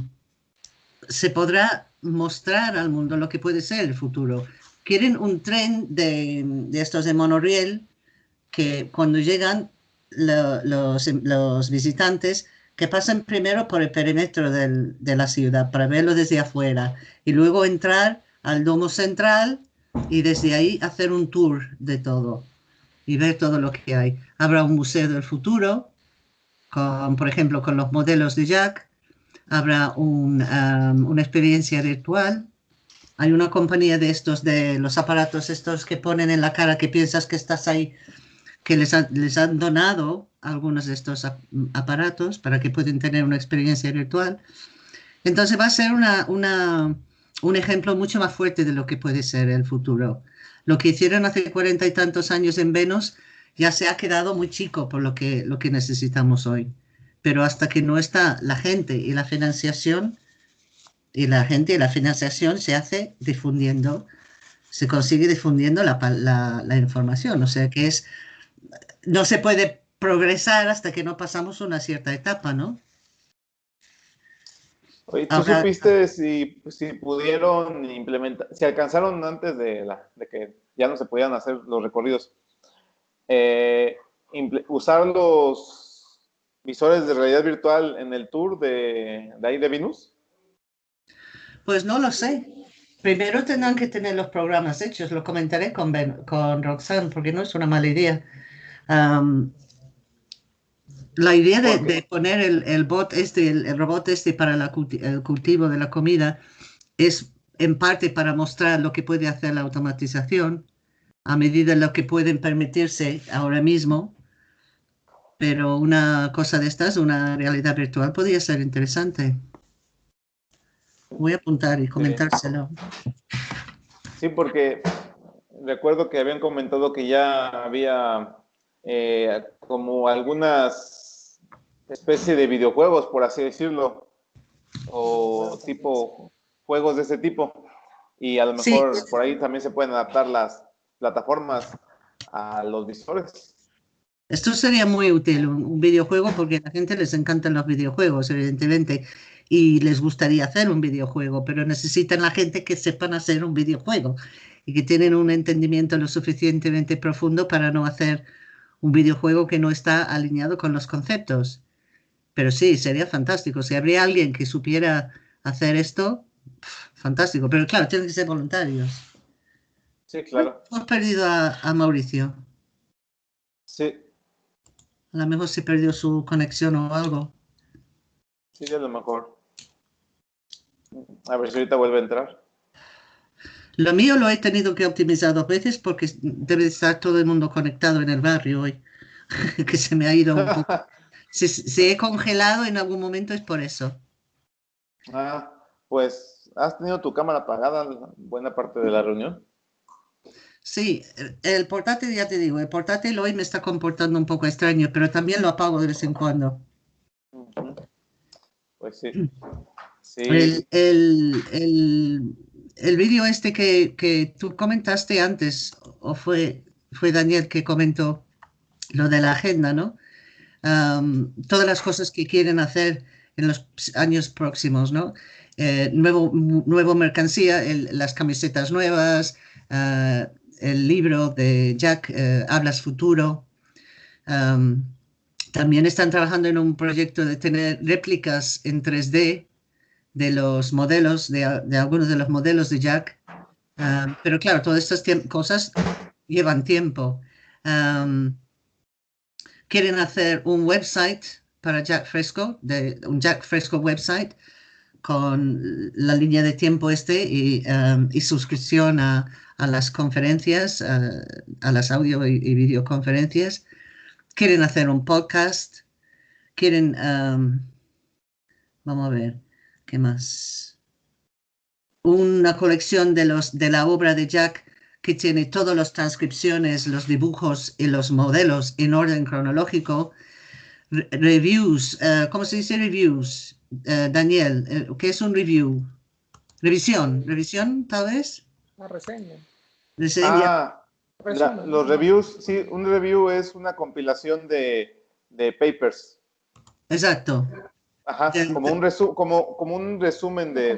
se podrá mostrar al mundo lo que puede ser el futuro. Quieren un tren de, estos de monorriel que cuando llegan los, visitantes que pasen primero por el perímetro de la ciudad para verlo desde afuera y luego entrar al domo central y desde ahí hacer un tour de todo y ver todo lo que hay. Habrá un museo del futuro, con, por ejemplo, con los modelos de Jack, habrá una experiencia virtual. Hay una compañía de estos, de los aparatos estos que ponen en la cara que piensas que estás ahí, que les, han donado algunos de estos aparatos para que puedan tener una experiencia virtual. Entonces va a ser una, un ejemplo mucho más fuerte de lo que puede ser el futuro. Lo que hicieron hace cuarenta y tantos años en Venus ya se ha quedado muy chico por lo que, lo que necesitamos hoy pero hasta que no está la gente y la financiación, y la gente y la financiación se hace difundiendo, se consigue difundiendo la, la, información. O sea que es, no se puede progresar hasta que no pasamos una cierta etapa, ¿no? Oye, ¿tú supiste si, si, pudieron implementar, si alcanzaron antes de, la, de, que ya no se podían hacer los recorridos, eh, usar los visores de realidad virtual en el tour de, de ahí de Venus? Pues no lo sé. Primero tendrán que tener los programas hechos, lo comentaré con, con Roxanne, porque no es una mala idea. la idea de, poner el, el, bot este, el, robot este para el cultivo de la comida es en parte para mostrar lo que puede hacer la automatización a medida de lo que pueden permitirse ahora mismo pero una cosa de estas, una realidad virtual, podría ser interesante. Voy a apuntar y comentárselo. Sí, porque recuerdo que habían comentado que ya había eh, como algunas especie de videojuegos, por así decirlo, o tipo juegos de ese tipo. Y a lo mejor por ahí también se pueden adaptar las plataformas a los visores. Esto sería muy útil, un, videojuego, porque a la gente les encantan los videojuegos, evidentemente, y les gustaría hacer un videojuego, pero necesitan la gente que sepan hacer un videojuego y que tienen un entendimiento lo suficientemente profundo para no hacer un videojuego que no está alineado con los conceptos. Pero sí, sería fantástico. Si habría alguien que supiera hacer esto, fantástico. Pero claro, tienen que ser voluntarios. Sí, claro. Hemos perdido a Mauricio. Sí. A lo mejor se perdió su conexión o algo. Sí, a lo mejor. A ver si ahorita vuelve a entrar. Lo mío lo he tenido que optimizar dos veces porque debe estar todo el mundo conectado en el barrio hoy. [laughs] que se me ha ido un poco. [laughs] Si, he congelado en algún momento es por eso. Ah, pues has tenido tu cámara apagada buena parte de la reunión. Sí, el portátil, ya te digo, el portátil hoy me está comportando un poco extraño, pero también lo apago de vez en cuando. Pues sí. El, el, el, vídeo este que, que, tú comentaste antes, o fue, fue Daniel que comentó lo de la agenda, ¿no? todas las cosas que quieren hacer en los años próximos, ¿no? Eh, nuevo, nuevo mercancía, las camisetas nuevas, uh, el libro de Jack, eh, Hablas Futuro. también están trabajando en un proyecto de tener réplicas en 3D de los modelos, de, algunos de los modelos de Jack. pero claro, todas estas cosas llevan tiempo. quieren hacer un website para Jack Fresco, de, un Jack Fresco website con la línea de tiempo este y, y suscripción a, a las conferencias, a, las audio y, videoconferencias, quieren hacer un podcast, quieren, vamos a ver, ¿qué más? Una colección de, los, de la obra de Jack que tiene todas las transcripciones, los dibujos y los modelos en orden cronológico. reviews, eh, ¿cómo se dice reviews? Eh, Daniel, eh, ¿qué es un review? Revisión, revisión tal vez. Una reseña. Ah, los reviews, sí, un review es una compilación de, papers. Exacto. Ajá, como, un como, como un resumen de,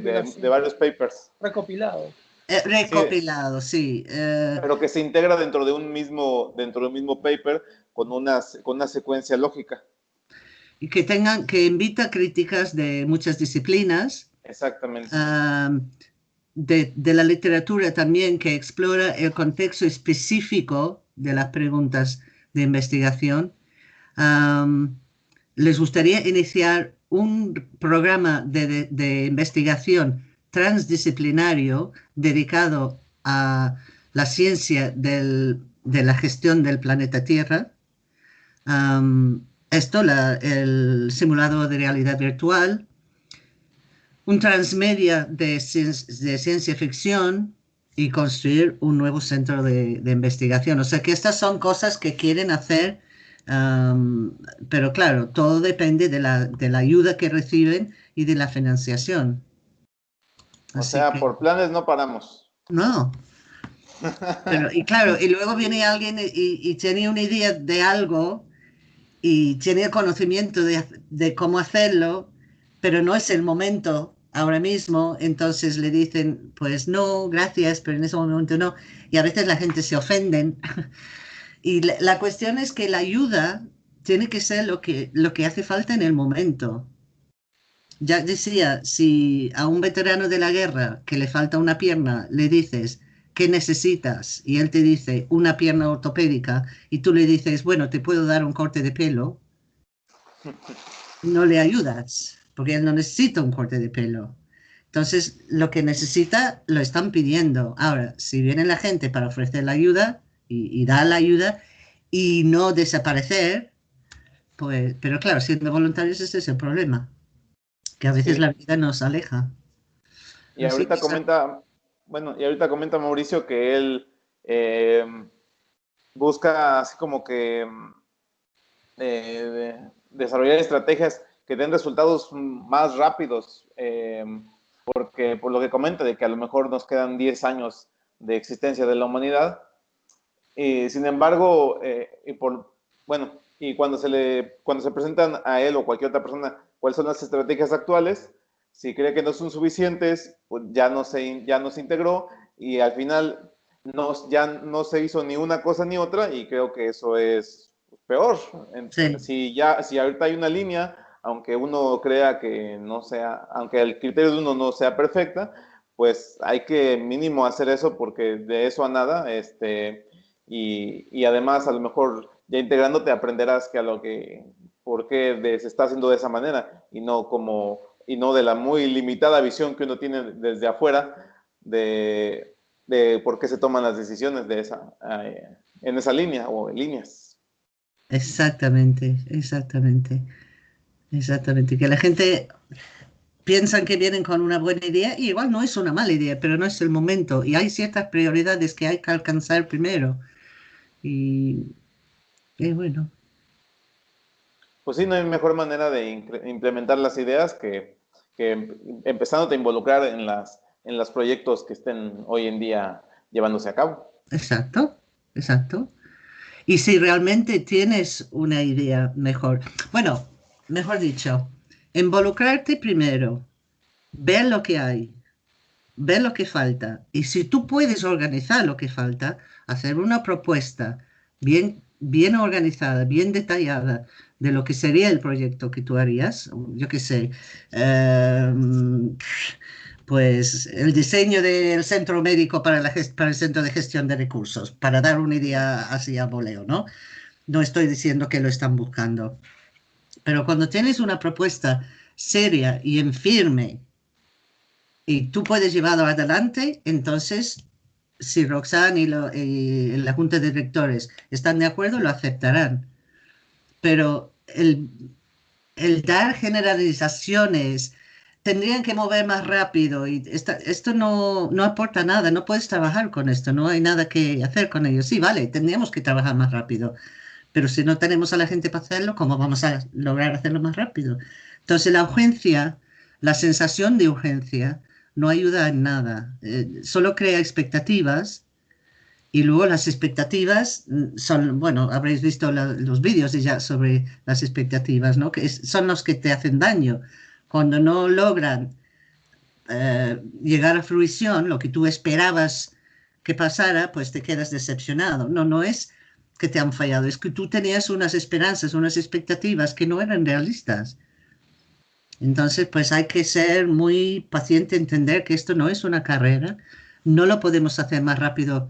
varios papers. Recopilado. Eh, recopilado, sí. Eh. Pero que se integra dentro de un mismo, dentro de un mismo paper con una, con una secuencia lógica. Y que tengan, que invita críticas de muchas disciplinas. Exactamente de, la literatura también que explora el contexto específico de las preguntas de investigación. les gustaría iniciar un programa de, investigación transdisciplinario dedicado a la ciencia de la gestión del planeta Tierra. esto, el simulado de realidad virtual, un transmedia de, de ciencia ficción y construir un nuevo centro de, investigación. O sea que estas son cosas que quieren hacer, pero claro, todo depende de la, de la, ayuda que reciben y de la financiación. o sea, por planes no paramos. No. [laughs] y claro, y luego viene alguien y, y, tiene una idea de algo y tiene el conocimiento de, de cómo hacerlo, pero no es el momento ahora mismo, entonces le dicen, pues no, gracias, pero en ese momento no. Y a veces la gente se ofenden. [laughs] y la, cuestión es que la ayuda tiene que ser lo que, lo que hace falta en el momento. Ya decía, si a un veterano de la guerra que le falta una pierna le dices, ¿qué necesitas? Y él te dice, una pierna ortopédica, y tú le dices, bueno, te puedo dar un corte de pelo, [laughs] no le ayudas porque él no necesita un corte de pelo. Entonces, lo que necesita lo están pidiendo. Ahora, si viene la gente para ofrecer la ayuda y, dar la ayuda y no desaparecer, pues, pero claro, siendo voluntarios ese es el problema, que a veces la vida nos aleja. Y ahorita comenta, bueno, y ahorita comenta Mauricio que él eh, busca así como que eh, desarrollar estrategias que den resultados más rápidos, eh, porque por lo que comenta de que a lo mejor nos quedan 10 años de existencia de la humanidad, y sin embargo, y por, bueno, y cuando se le, cuando se presentan a él o cualquier otra persona cuáles son las estrategias actuales, si cree que no son suficientes, pues ya no se, ya no se integró y al final no, ya no se hizo ni una cosa ni otra y creo que eso es peor. Si, ya, si ahorita hay una línea, aunque uno crea que no sea, aunque el criterio de uno no sea perfecta, pues hay que mínimo hacer eso porque de eso a nada, este, y, y además a lo mejor ya integrándote aprenderás que a lo que, por qué se está haciendo de esa manera y no como y no de la muy limitada visión que uno tiene desde afuera de, por qué se toman las decisiones de esa, eh, en esa línea o en líneas. Exactamente, exactamente, exactamente. Que la gente piensa que vienen con una buena idea y igual no es una mala idea, pero no es el momento y hay ciertas prioridades que hay que alcanzar primero. Y, y bueno, pues sí, no hay mejor manera de implementar las ideas que, que empezando a involucrar en las en los proyectos que estén hoy en día llevándose a cabo. Exacto, exacto. Y si realmente tienes una idea mejor, bueno, mejor dicho, involucrarte primero, ver lo que hay, ver lo que falta. Y si tú puedes organizar lo que falta, hacer una propuesta bien, bien organizada, bien detallada, de lo que sería el proyecto que tú harías, yo qué sé, em, pues el diseño del centro médico para, la, para el centro de gestión de recursos, para dar una idea así a voleo, ¿no? No estoy diciendo que lo están buscando, pero cuando tienes una propuesta seria y en firme y tú puedes llevarlo adelante, entonces si Roxanne y, la junta de directores están de acuerdo, lo aceptarán pero el, dar generalizaciones tendrían que mover más rápido y esto no, no, aporta nada, no puedes trabajar con esto, no hay nada que hacer con ello. Sí, vale, tendríamos que trabajar más rápido, pero si no tenemos a la gente para hacerlo, ¿cómo vamos a lograr hacerlo más rápido? Entonces la urgencia, la sensación de urgencia, no ayuda en nada, eh, solo crea expectativas y luego las expectativas mm, son, bueno, habréis visto los vídeos ya sobre las expectativas, ¿no? Que son los que te hacen daño. Cuando no logran eh, llegar a fruición, lo que tú esperabas que pasara, pues te quedas decepcionado. No, no es que te han fallado, es que tú tenías unas esperanzas, unas expectativas que no eran realistas. Entonces, pues hay que ser muy paciente, entender que esto no es una carrera, no lo podemos hacer más rápido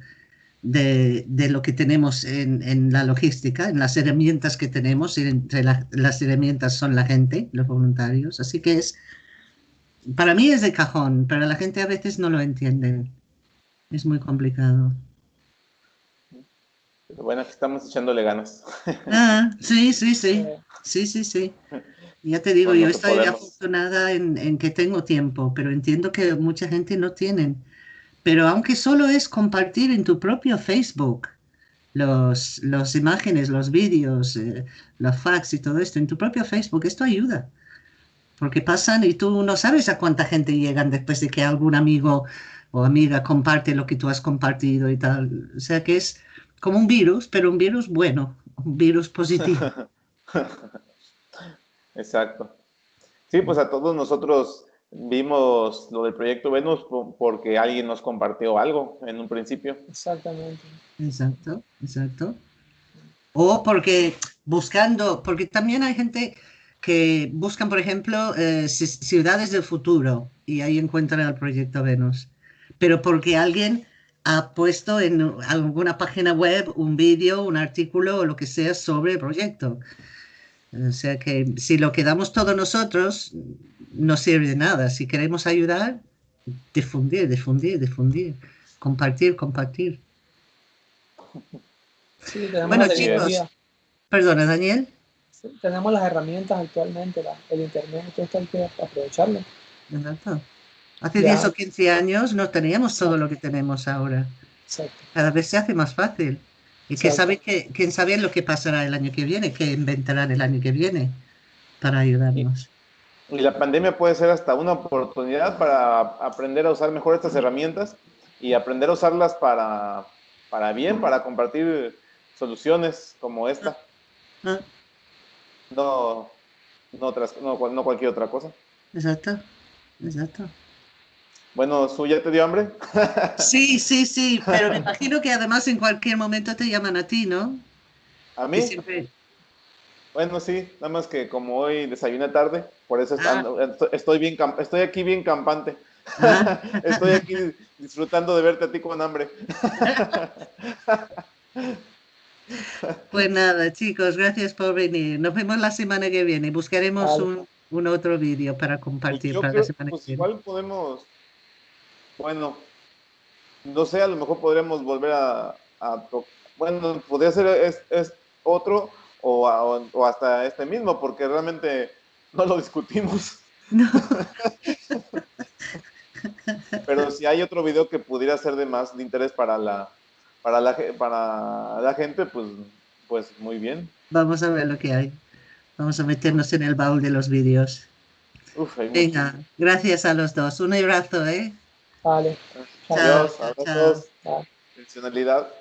de, de lo que tenemos en, en, la logística, en las herramientas que tenemos, y entre las herramientas son la gente, los voluntarios. Así que es, para mí es de cajón, pero la gente a veces no lo entiende. Es muy complicado. Pero bueno, aquí estamos echándole ganas. [laughs] Ah, sí, sí, sí. Sí, sí, sí. Ya te digo, yo estoy afortunada en, en, que tengo tiempo, pero entiendo que mucha gente no tiene. Pero aunque solo es compartir en tu propio Facebook los, las imágenes, los vídeos, eh, los fax y todo esto, en tu propio Facebook, esto ayuda. Porque pasan y tú no sabes a cuánta gente llegan después de que algún amigo o amiga comparte lo que tú has compartido y tal. O sea que es como un virus, pero un virus bueno, un virus positivo. [laughs] Exacto. Sí, pues a todos nosotros vimos lo del proyecto Venus porque alguien nos compartió algo en un principio. Exactamente. Exacto, exacto. O porque buscando, porque también hay gente que buscan, por ejemplo, eh, ciudades del futuro y ahí encuentran el proyecto Venus. Pero porque alguien ha puesto en alguna página web un vídeo, un artículo o lo que sea sobre el proyecto. O sea que si lo quedamos todos nosotros, no sirve de nada. Si queremos ayudar, difundir, difundir, difundir, compartir, compartir. bueno, chicos, perdona, Daniel. tenemos las herramientas actualmente, el Internet, esto hay que aprovecharlo. Hace 10 o 15 años no teníamos todo lo que tenemos ahora. Cada vez se hace más fácil. Y que sabe que, quién sabe lo que pasará el año que viene, que inventarán el año que viene para ayudarnos. Y la pandemia puede ser hasta una oportunidad para aprender a usar mejor estas herramientas y aprender a usarlas para, para bien, para compartir soluciones como esta. Ah. No, no, otras, no, no cualquier otra cosa. Exacto, exacto. Bueno, ¿su ya te dio hambre? Sí, sí, sí, pero me imagino que además en cualquier momento te llaman a ti, ¿no? ¿A mí? Bueno, sí, nada más que como hoy desayuné tarde, por eso ah. estoy, bien, estoy aquí bien campante. Ah. [laughs] estoy aquí disfrutando de verte a ti con hambre. [laughs] Pues nada, chicos, gracias por venir. Nos vemos la semana que viene. Buscaremos un, otro vídeo para compartir pues para la semana pues Igual podemos bueno, no sé, a lo mejor podríamos volver a, bueno, podría ser es, otro o, hasta este mismo, porque realmente no lo discutimos. No. [laughs] Pero si hay otro video que pudiera ser de más de interés para la, para la, para la gente, pues, pues muy bien. Vamos a ver lo que hay. Vamos a meternos en el baúl de los vídeos. Venga, gracias a los dos. Un abrazo, ¿eh? Vale. Adiós, abrazos. Funcionalidad.